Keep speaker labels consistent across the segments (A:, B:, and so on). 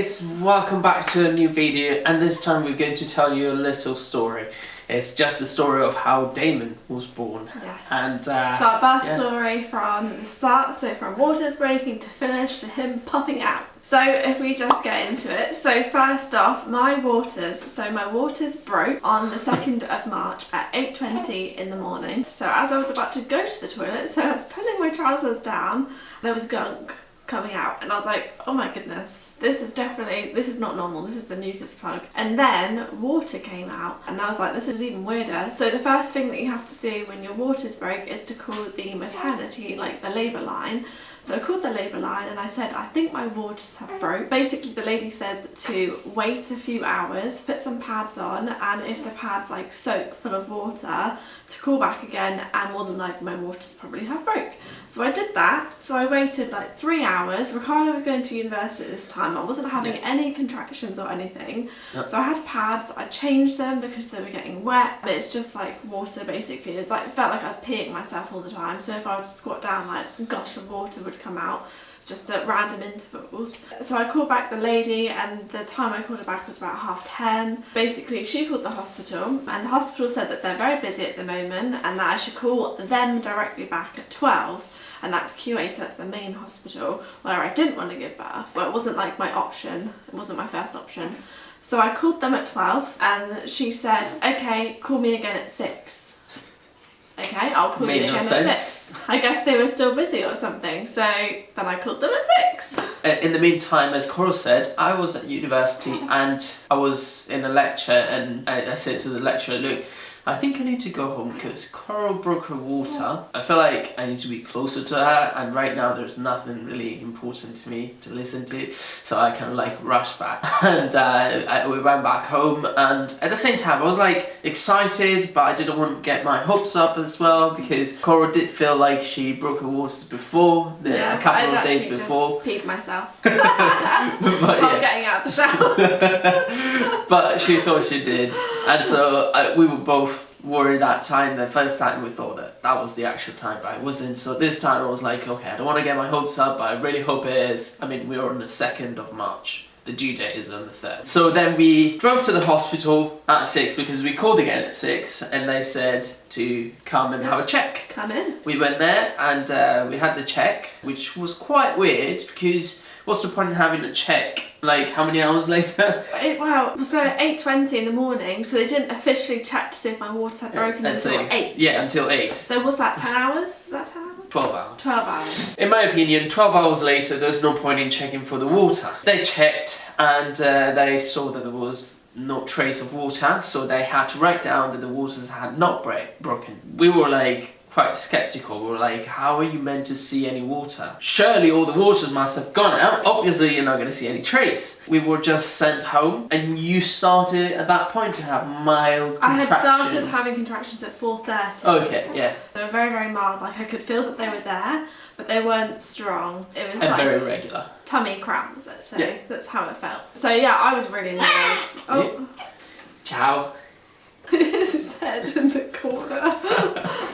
A: guys, welcome back to a new video and this time we're going to tell you a little story. It's just the story of how Damon was born.
B: Yes.
A: And uh,
B: So our birth
A: yeah.
B: story from the start, so from waters breaking to finish to him popping out. So if we just get into it, so first off, my waters, so my waters broke on the 2nd of March at 8.20 in the morning. So as I was about to go to the toilet, so I was pulling my trousers down, there was gunk coming out and I was like, oh my goodness, this is definitely, this is not normal, this is the mucus plug. And then water came out and I was like, this is even weirder. So the first thing that you have to do when your waters break is to call the maternity, like the labour line. So I called the labour line and I said, I think my waters have broke. Basically the lady said to wait a few hours, put some pads on and if the pads like soak full of water, to call back again and more than likely my waters probably have broke. So I did that. So I waited like three hours. Ricardo was going to university at this time. I wasn't having
A: Yeah.
B: any contractions or anything.
A: Yep.
B: So I had pads. I changed them because they were getting wet. But it's just like water basically. It's like it felt like I was peeing myself all the time. So if I would squat down, like gush of water would come out just at random intervals. So I called back the lady and the time I called her back was about half 10. Basically she called the hospital and the hospital said that they're very busy at the moment and that I should call them directly back at 12 and that's QA, so that's the main hospital where I didn't want to give birth. Well, it wasn't like my option, it wasn't my first option. So I called them at 12 and she said, okay, call me again at 6. Okay, I'll call
A: Made
B: you
A: no
B: again
A: sense.
B: at 6. I guess they were still busy or something, so then I called them at 6.
A: uh, in the meantime, as Coral said, I was at university and I was in a lecture and I, I said to the lecturer, look, I think I need to go home because Coral broke her water. I feel like I need to be closer to her and right now there's nothing really important to me to listen to. So I kind of like rushed back and uh, I, we went back home and at the same time I was like excited but I didn't want to get my hopes up as well because Coral did feel like she broke her waters before, the, a couple
B: I'd
A: of days
B: actually
A: before.
B: Just peed myself
A: but yeah,
B: getting out of the shower.
A: but she thought she did, and so uh, we were both worried that time. The first time we thought that that was the actual time, but it wasn't. So this time I was like, okay, I don't want to get my hopes up, but I really hope it is. I mean, we are on the second of March. The due date is on the third. So then we drove to the hospital at six because we called again at six, and they said to come and have a check.
B: Come in.
A: We went there and uh, we had the check, which was quite weird because what's the point in having a check? Like how many hours later?
B: It, wow, so at 8.20 in the morning, so they didn't officially check to see if my water had broken
A: At
B: until
A: six.
B: 8.
A: Yeah, until eight.
B: So was that 10 hours? Is that 10 hours?
A: 12 hours.
B: 12 hours.
A: In my opinion, 12 hours later, there's no point in checking for the water. They checked and uh, they saw that there was no trace of water, so they had to write down that the waters had not break broken. We were like quite skeptical. We were like, how are you meant to see any water? Surely all the waters must have gone out. Obviously, you're not going to see any trace. We were just sent home, and you started at that point to have mild
B: I had started having contractions at 4.30.
A: Okay, yeah,
B: They were very, very mild. Like I could feel that they were there, but they weren't strong. It was
A: and
B: like
A: very regular.
B: tummy cramps, let's say.
A: Yeah.
B: That's how it felt. So yeah, I was really annoyed. oh,
A: Ciao.
B: his head in the corner.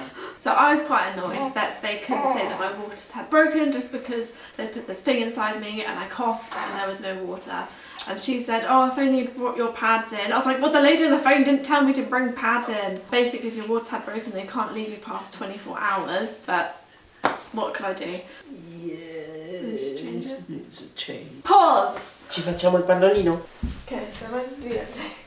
B: so I was quite annoyed oh. that they couldn't say that my waters had broken just because they put this thing inside me and I coughed and there was no water. And she said, oh, if only you'd brought your pads in. I was like, well, the lady on the phone didn't tell me to bring pads in. Basically, if your waters had broken, they can't leave you past 24 hours. But what could I do? Let's change it.
A: It's a change.
B: Pause!
A: Ci facciamo il pannolino.
B: Okay, so did we get to?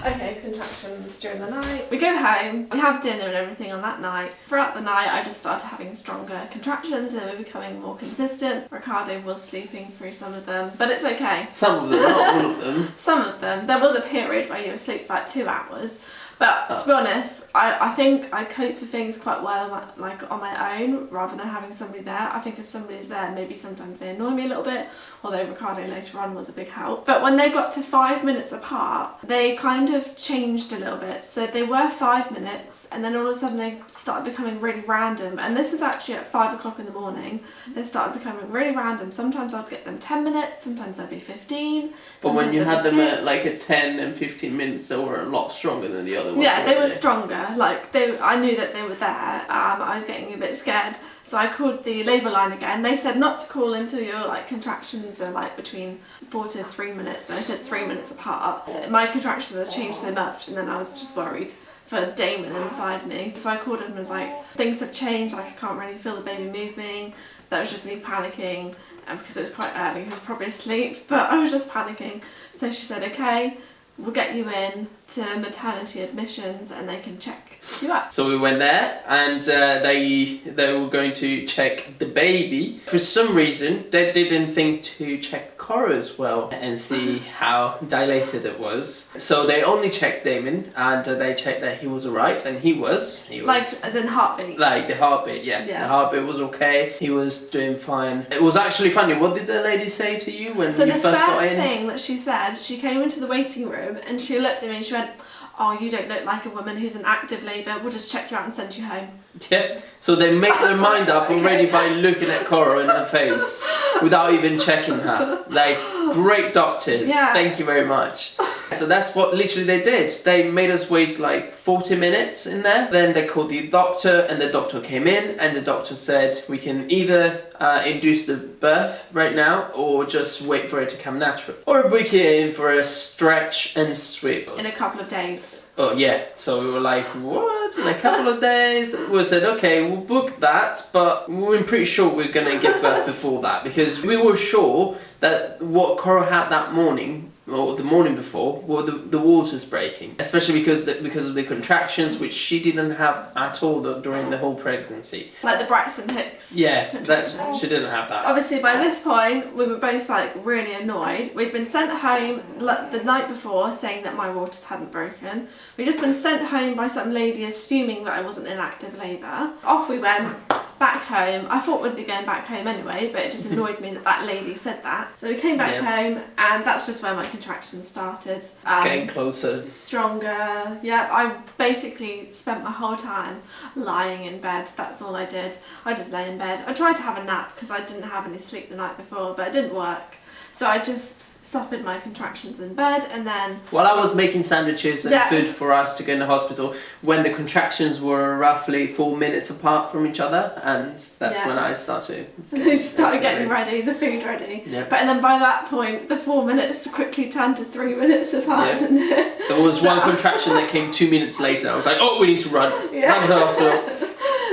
B: Okay, contractions during the night. We go home, we have dinner and everything on that night. Throughout the night, I just started having stronger contractions and they were becoming more consistent. Ricardo was sleeping through some of them, but it's okay.
A: Some of them, not all of them.
B: Some of them. There was a period where you were asleep for like two hours. But
A: Oh.
B: to be honest, I, I think I cope with things quite well like on my own rather than having somebody there. I think if somebody's there, maybe sometimes they annoy me a little bit, although Ricardo later on was a big help. But when they got to five minutes apart, they kind of changed a little bit. So they were five minutes and then all of a sudden they started becoming really random. And this was actually at five o'clock in the morning. They started becoming really random. Sometimes I'd get them 10 minutes, sometimes they'd be 15.
A: But when you had them at like a 10 and 15 minutes, they were a lot stronger than the other
B: Yeah, they were stronger. Like they, I knew that they were there. Um, I was getting a bit scared, so I called the labour line again. They said not to call until your like contractions are like between four to three minutes. And I said three minutes apart. My contractions have changed so much, and then I was just worried for Damon inside me. So I called him and was like, things have changed. Like I can't really feel the baby moving. That was just me panicking. And because it was quite early, he was probably asleep, but I was just panicking. So she said, okay, we'll get you in to maternity admissions and they can check you out.
A: So we went there, and uh, they they were going to check the baby. For some reason, they didn't think to check Cora as well and see how dilated it was. So they only checked Damon, and uh, they checked that he was alright, and he was. He was.
B: Like, as in heartbeat.
A: Like the heartbeat, yeah.
B: Yeah.
A: The heartbeat was okay. He was doing fine. It was actually funny. What did the lady say to you when
B: So
A: you first got in?
B: So the first
A: in?
B: thing that she said, she came into the waiting room and she looked at me and she went, "Oh, you don't look like a woman who's in active labour. We'll just check you out and send you home."
A: Yeah. So they make their mind
B: like,
A: up already by looking at Cora in her face without even checking her. Like great doctors.
B: Yeah.
A: Thank you very much. So that's what literally they did. They made us wait like 40 minutes in there. Then they called the doctor and the doctor came in and the doctor said we can either uh, induce the birth right now or just wait for it to come natural. Or book it in for a stretch and sweep.
B: In a couple of days.
A: Oh yeah, so we were like, what? In a couple of days? We said, okay, we'll book that, but we're pretty sure we're gonna give birth before that because we were sure that what Cora had that morning or the morning before were the, the waters breaking, especially because the, because of the contractions which she didn't have at all during the whole pregnancy.
B: Like the Braxton Hicks.
A: Yeah, that, she didn't have that.
B: Obviously, by this point, we were both like really annoyed. We'd been sent home like, the night before saying that my waters hadn't broken. We'd just been sent home by some lady assuming that I wasn't in active labour. Off we went. Back home. I thought we'd be going back home anyway, but it just annoyed me that that lady said that. So we came back
A: Yeah.
B: home, and that's just where my contractions started. Um,
A: Getting closer.
B: stronger. Yeah, I basically spent my whole time lying in bed. That's all I did. I just lay in bed. I tried to have a nap because I didn't have any sleep the night before, but it didn't work. So I just suffered my contractions in bed and then
A: While I was making sandwiches and
B: Yeah.
A: food for us to go in the hospital, when the contractions were roughly four minutes apart from each other, and that's
B: Yeah.
A: when I started.
B: they started getting ready, the food ready.
A: Yeah.
B: But and then by that point, the four minutes quickly turned to three minutes apart,
A: Yeah. There was
B: So-
A: one contraction that came two minutes later. I was like, oh, we need to run.
B: Yeah.
A: Run to the hospital.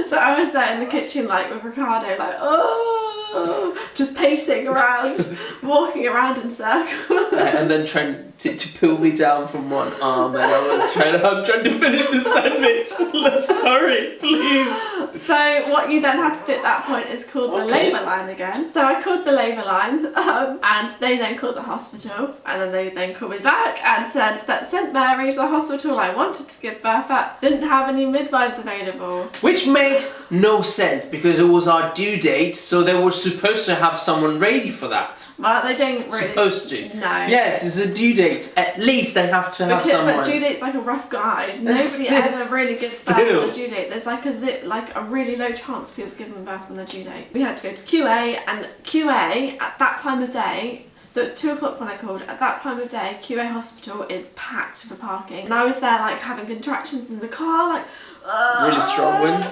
B: So I was there in the kitchen, like with Ricardo, like oh, just pacing around, walking around in circles.
A: and then trying to, to pull me down from one arm, and I was trying to, I'm trying to finish the sandwich. Let's hurry, please.
B: So what you then had to do at that point is call the
A: Okay.
B: labour line again. So I called the labour line, um, and they then called the hospital, and then they then called me back and said that St Mary's, the hospital I wanted to give birth at, didn't have any midwives available.
A: Which makes no sense because it was our due date, so they were supposed to have someone ready for that.
B: Well, they don't really.
A: Supposed to.
B: No.
A: Yes, it's a due date. At least they have to have
B: Because,
A: someone.
B: but due date's like a rough guide. Nobody
A: Still-
B: ever really gives birth
A: still.
B: on a due date. There's like a zip, like a really low chance people giving birth on the due date. We had to go to QA, and QA at that time of day. So it's two o'clock when I called. At that time of day, QA hospital is packed for parking, and I was there like having contractions in the car, like
A: Really strong wind.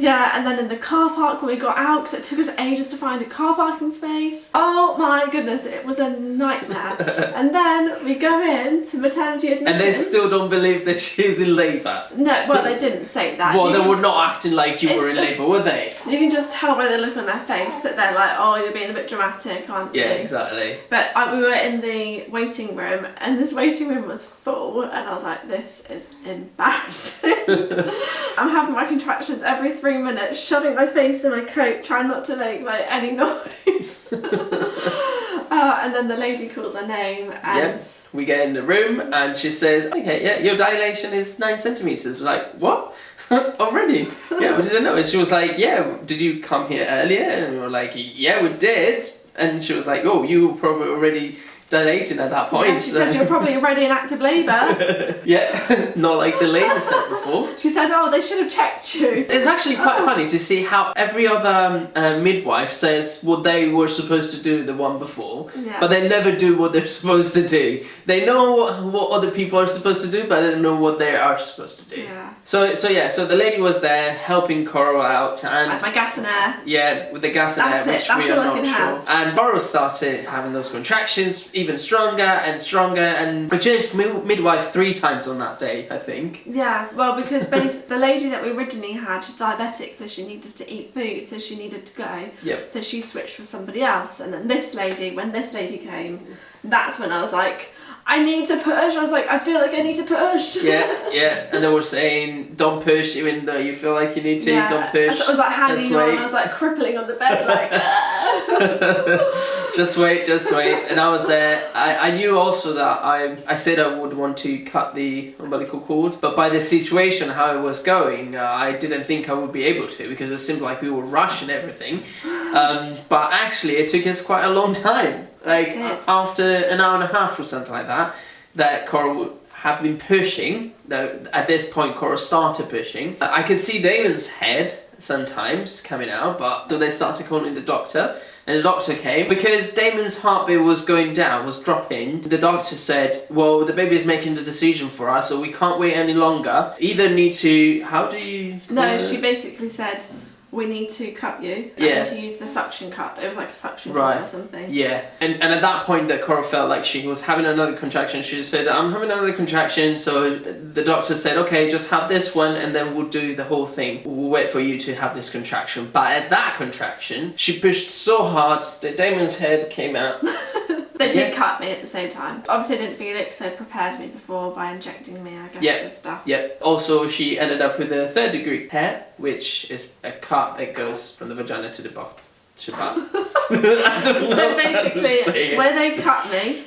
B: Yeah, and then in the car park when we got out, because it took us ages to find a car parking space. Oh my goodness, it was a nightmare. and then we go in to maternity
A: and
B: admissions.
A: they still don't believe that she's in labour.
B: No, well, they didn't say that.
A: Well,
B: You
A: they
B: can-
A: were not acting like you were in
B: just-
A: labour, were they?
B: You can just tell by the look on their face that they're like, oh, you're being a bit dramatic, aren't you?
A: Yeah, exactly.
B: But uh, we were in the waiting room, and this waiting room was full, and I was like, this is embarrassing. I'm having my contractions every three minutes, shoving my face in my coat, trying not to make like any noise. uh, and then the lady calls her name, and
A: Yep. We get in the room and she says, okay, yeah, your dilation is nine centimetres. Like, what? Already? Yeah, we didn't know. And she was like, yeah, did you come here earlier? And we were like, yeah, we did. And she was like, oh, you were probably already dilating at that point.
B: Yeah, she said you're probably already in active labour.
A: yeah, not like the lady said before.
B: She said, oh, they should have checked you.
A: It's actually quite
B: Oh.
A: funny to see how every other um, uh, midwife says what they were supposed to do the one before,
B: Yeah.
A: but they never do what they're supposed to do. They know what, what other people are supposed to do, but they don't know what they are supposed to do.
B: Yeah.
A: So, so yeah, so the lady was there helping Coral out, and
B: Like my gas and air.
A: yeah, with the gas and
B: That's
A: air,
B: it,
A: which
B: that's
A: we are not sure.
B: have.
A: And Coral started having those contractions even stronger and stronger, and produced mi- midwife three times on that day, I think.
B: Yeah, well, because the lady that we originally had, she's diabetic, so she needed to eat food, so she needed to go.
A: Yep.
B: So she switched with somebody else, and then this lady, when this lady came, that's when I was like, I need to push. I was like, I feel like I need to push.
A: Yeah, yeah, and they were saying don't push, even though you feel like you need to.
B: Yeah.
A: Don't push.
B: I was like hanging on. I was like crippling on the bed, like. "Ah."
A: just wait, just wait. And I was there. I, I knew also that I I said I would want to cut the umbilical cord, but by the situation how it was going, uh, I didn't think I would be able to because it seemed like we were rushing everything. Um, but actually, it took us quite a long time. Like after an hour and a half or something like that, that Cora would have been pushing. Though at this point, Cora started pushing. I could see Damon's head sometimes coming out, but so they started calling the doctor. And the doctor came because Damon's heartbeat was going down, was dropping. The doctor said, "Well, the baby is making the decision for us, so we can't wait any longer. Either need to. How do you?
B: no,
A: uh,
B: she basically said, we need to cut you. I
A: Yeah.
B: to use the suction cup. It was like a suction
A: Right.
B: cup or something.
A: Yeah, and, and at that point, that Cora felt like she was having another contraction. She said, "I'm having another contraction." So the doctor said, "Okay, just have this one, and then we'll do the whole thing. We'll wait for you to have this contraction." But at that contraction, she pushed so hard that Damon's head came out.
B: They did
A: Yeah.
B: cut me at the same time. Obviously, I didn't feel it because they'd prepared me before by injecting me, I guess,
A: Yeah.
B: and stuff.
A: Yep. Also, she ended up with a third degree tear, which is a cut that goes from the vagina to the butt. To butt. I don't know
B: So basically, where they cut me,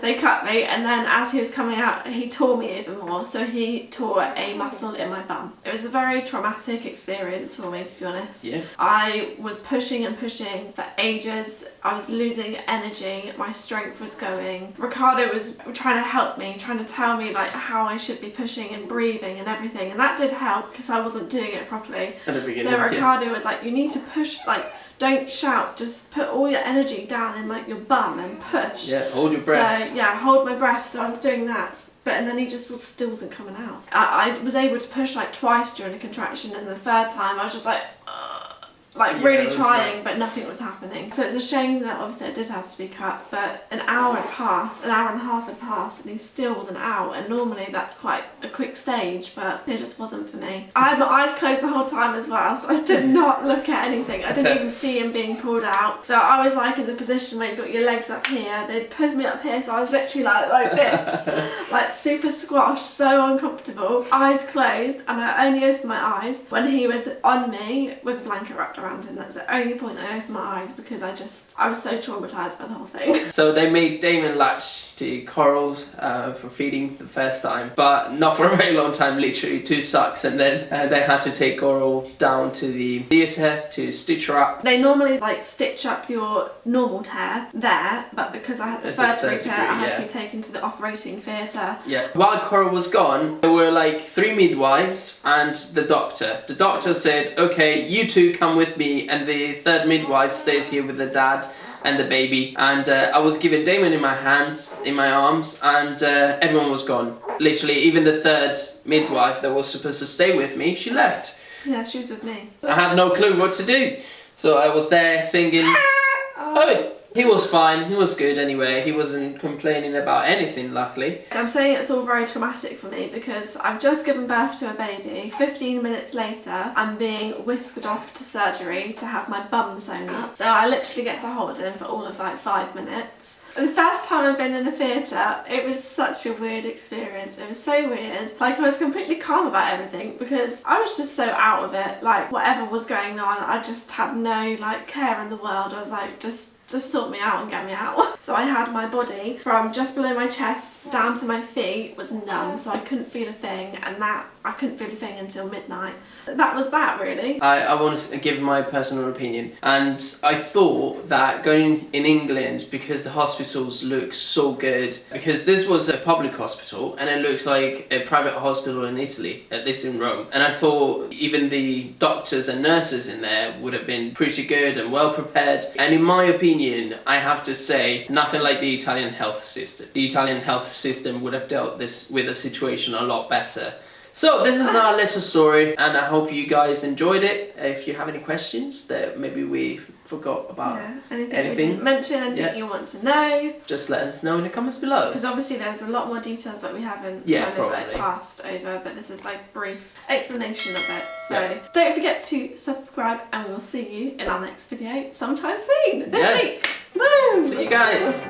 B: they cut me, and then as he was coming out, he tore me even more. So he tore a muscle in my bum. It was a very traumatic experience for me, to be honest.
A: Yeah.
B: I was pushing and pushing for ages. I was losing energy. My strength was going. Ricardo was trying to help me, trying to tell me like how I should be pushing and breathing and everything, and that did help because I wasn't doing it properly.
A: At the beginning.
B: So
A: yeah.
B: Ricardo was like, you need to push, like, don't shout, just put all your energy down in like your bum and push.
A: Yeah, hold your breath.
B: So yeah, hold my breath. So I was doing that, but and then he just was, still wasn't coming out. I, I was able to push like twice during a contraction, and the third time I was just like, "Ugh," like
A: Yeah,
B: really trying, but nothing was happening. So it's a shame that obviously it did have to be cut. But an hour had passed, an hour and a half had passed, and he still wasn't out. And normally that's quite a quick stage, but it just wasn't for me. I had my eyes closed the whole time as well, so I did not look at anything. I didn't even see him being pulled out. So I was like in the position where you've got your legs up here. They'd put me up here, so I was literally like like this, like super squashed, so uncomfortable. Eyes closed, and I only opened my eyes when he was on me with a blanket wrapped around him. That's the only point I opened my eyes because I just I was so traumatized by the whole thing.
A: So they made Damon latch to Coral's uh, for feeding the first time, but not for a very long time, literally two sucks, and then uh, they had to take Coral down to the theatre to stitch her up.
B: They normally like stitch up your normal tear there, but because I had the third degree tear, I had
A: yeah.
B: to be taken to the operating theatre.
A: Yeah. While Coral was gone, there were like three midwives and the doctor. The doctor said, "Okay, you two come with me," and the third midwife stays here with the dad and the baby. And uh, I was given Damon in my hands, in my arms, and uh, everyone was gone. Literally, even the third midwife that was supposed to stay with me, she left.
B: Yeah, she was with me.
A: I had no clue what to do, so I was there singing. Oh, he was fine. He was good anyway. He wasn't complaining about anything, luckily.
B: I'm saying it's all very traumatic for me because I've just given birth to a baby. 15 minutes later, I'm being whisked off to surgery to have my bum sewn up. So I literally get to hold him for all of like five minutes. The first time I've been in a theatre, it was such a weird experience. It was so weird. Like I was completely calm about everything because I was just so out of it. Like whatever was going on, I just had no like care in the world. I was like just just sort me out and get me out. So I had my body from just below my chest down to my feet was numb, so I couldn't feel a thing, and that I couldn't feel a thing until midnight. That was that really.
A: I, I want to give my personal opinion, and I thought that going in England because the hospitals look so good, because this was a public hospital and it looks like a private hospital in Italy, at least in Rome, and I thought even the doctors and nurses in there would have been pretty good and well prepared. And in my opinion, I have to say, nothing like the Italian health system. The Italian health system would have dealt this with the situation a lot better. So this is our little story, and I hope you guys enjoyed it. If you have any questions that maybe we forgot about,
B: yeah. Anything, we
A: anything?
B: didn't mention, anything
A: Yeah.
B: you want to know.
A: just let us know in the comments below.
B: Because obviously there's a lot more details that we haven't
A: Yeah,
B: kind of like passed over, but this is like brief explanation of it. So
A: Yeah.
B: don't forget to subscribe and we will see you in our next video sometime soon. This
A: Yes.
B: week. Woo!
A: See you guys.